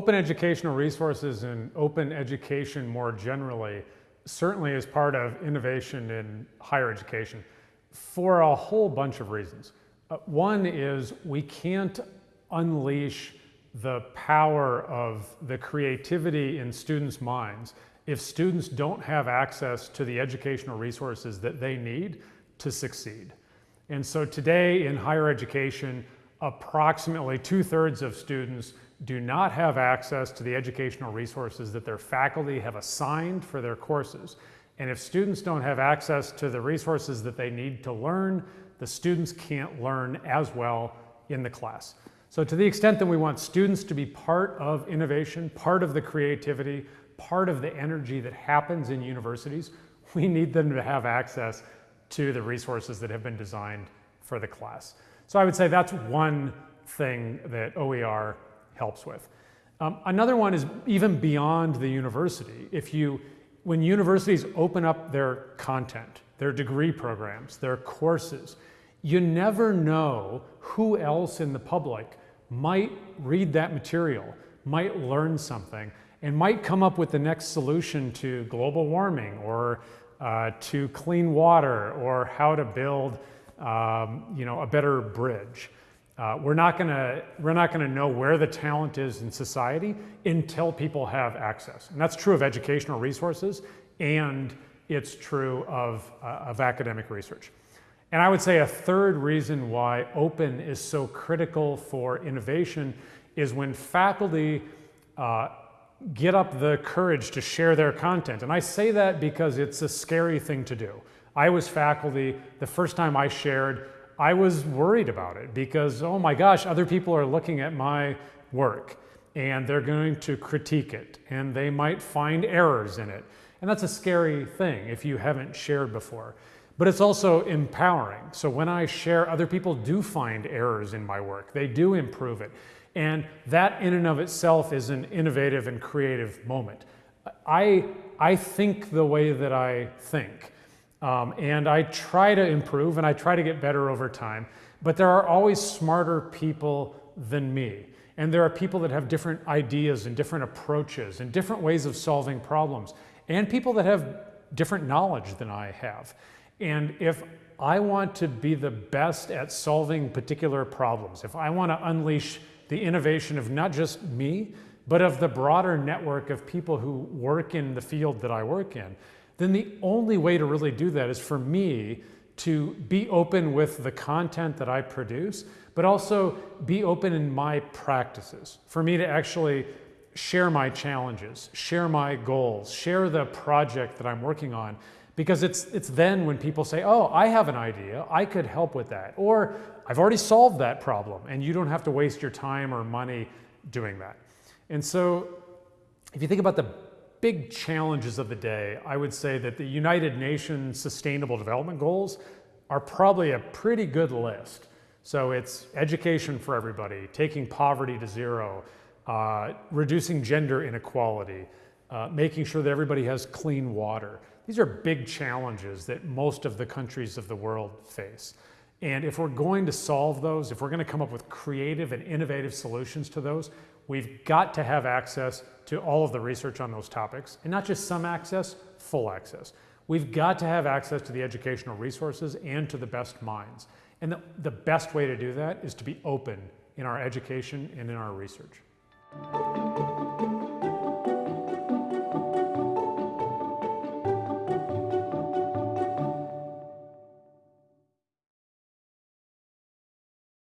open educational resources and open education more generally certainly is part of innovation in higher education for a whole bunch of reasons. Uh, one is we can't unleash the power of the creativity in students' minds if students don't have access to the educational resources that they need to succeed. And so today in higher education, approximately two thirds of students do not have access to the educational resources that their faculty have assigned for their courses. And if students don't have access to the resources that they need to learn, the students can't learn as well in the class. So to the extent that we want students to be part of innovation, part of the creativity, part of the energy that happens in universities, we need them to have access to the resources that have been designed for the class. So I would say that's one thing that OER helps with. Um, another one is even beyond the university. If you, when universities open up their content, their degree programs, their courses, you never know who else in the public might read that material, might learn something, and might come up with the next solution to global warming or uh, to clean water or how to build um, you know, a better bridge. Uh, we're not gonna we're not gonna know where the talent is in society until people have access, and that's true of educational resources, and it's true of uh, of academic research. And I would say a third reason why open is so critical for innovation is when faculty uh, get up the courage to share their content. And I say that because it's a scary thing to do. I was faculty, the first time I shared, I was worried about it because, oh my gosh, other people are looking at my work and they're going to critique it and they might find errors in it. And that's a scary thing if you haven't shared before. But it's also empowering. So when I share, other people do find errors in my work. They do improve it. And that in and of itself is an innovative and creative moment. I, I think the way that I think. Um, and I try to improve and I try to get better over time. But there are always smarter people than me. And there are people that have different ideas and different approaches and different ways of solving problems. And people that have different knowledge than I have. And if I want to be the best at solving particular problems, if I want to unleash the innovation of not just me, but of the broader network of people who work in the field that I work in, then the only way to really do that is for me to be open with the content that I produce, but also be open in my practices. For me to actually share my challenges, share my goals, share the project that I'm working on, because it's, it's then when people say, oh, I have an idea, I could help with that. Or I've already solved that problem and you don't have to waste your time or money doing that. And so if you think about the big challenges of the day, I would say that the United Nations Sustainable Development Goals are probably a pretty good list. So it's education for everybody, taking poverty to zero, uh, reducing gender inequality, uh, making sure that everybody has clean water. These are big challenges that most of the countries of the world face. And if we're going to solve those, if we're going to come up with creative and innovative solutions to those, we've got to have access to all of the research on those topics, and not just some access, full access. We've got to have access to the educational resources and to the best minds. And the, the best way to do that is to be open in our education and in our research.